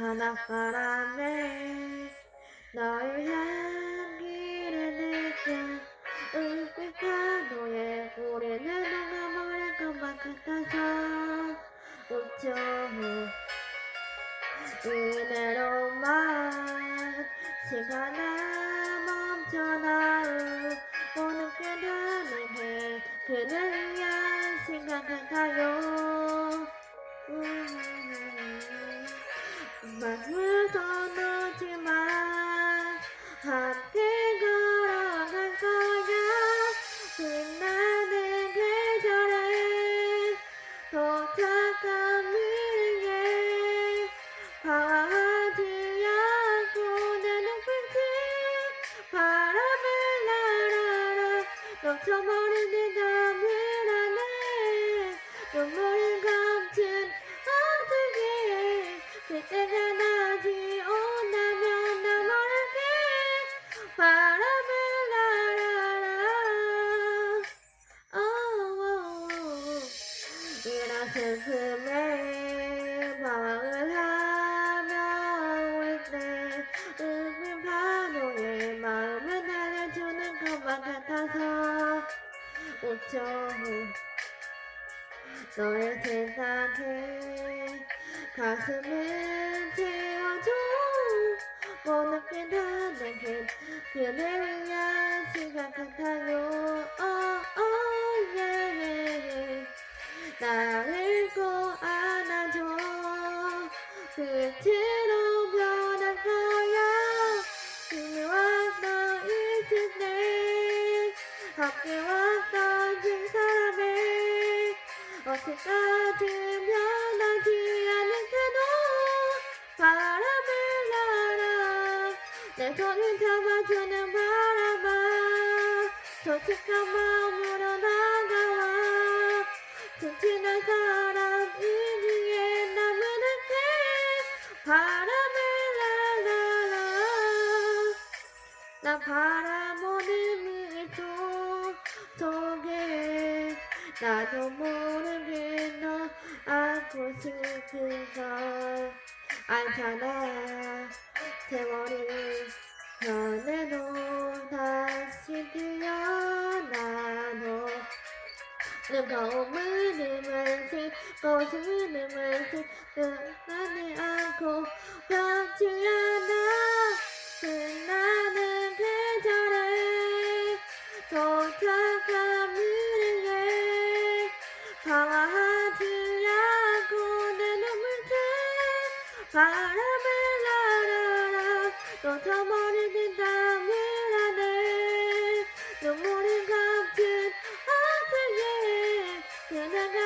바닷바람에 너의 향기를 느껴 은빛 파도에 우리는 녹아버릴 것만 같아서 웃죠. 이대로만 멈춰놔 오늘 깨닫는 게 그를 위한 시간 같아요 마음을 서놓지만 함께 걸어갈 거야 빛나는 계절에 도착한 미래에 바라지 않고 내 눈빛이 바람을 날아라 넘쳐버린 내 눈물을 감춘 어떻게 그때가 이런 슬픔에 방황을 하며 있네 은빛 파도에 마음을 날려주는 것만 같아서 웃죠 너의 세상에 가슴을 채워줘. 못 느낀다는 그 그대 위한 시간 같아요 어디까지 변하지 않을 때도 바람을 날아. 내 손을 잡아주는 바람아. 솔직한 마음으로 다가와 튼튼한 사람이기에 남은 한테 바람을 날아라. 난 바람 나도 모르게 너 안고 싶은 걸 알잖아. 세월이 변해도 다시 태어나도 뜨거움을 느면서 고심을 느면서 끝나지 않고 변치 않아 바람을 날아라 넌더머리긴 담이라네 눈물이 감춘 하늘에 그냥